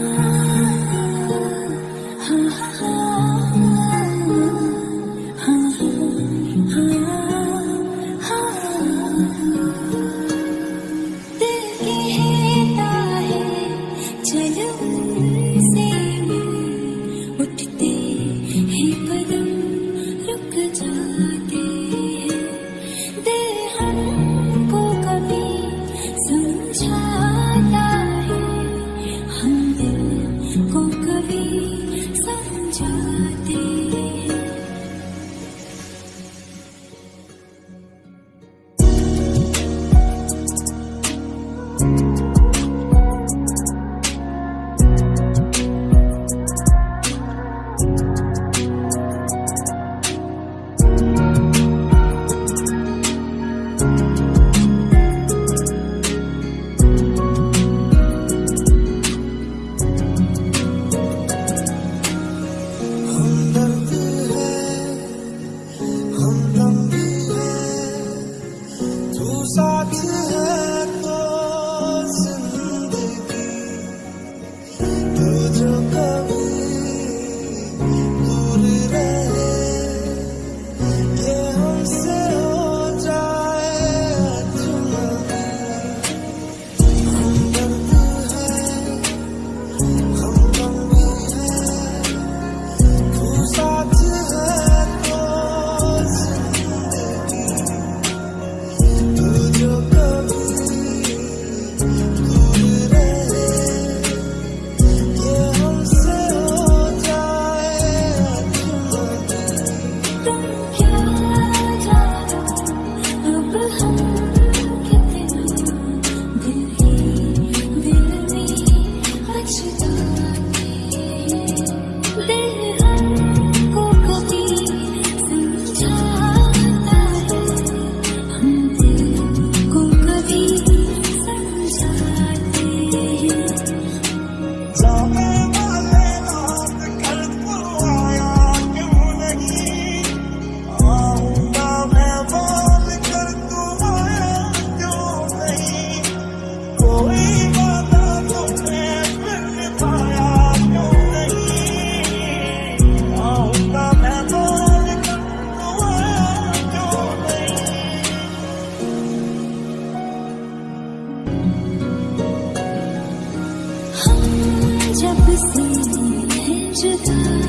time. खुशी है जुदा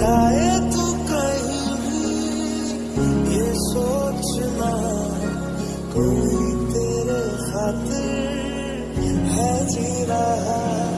जाए तो कहीं भी ये सोचना कोई तेरे खातिर है जी रहा।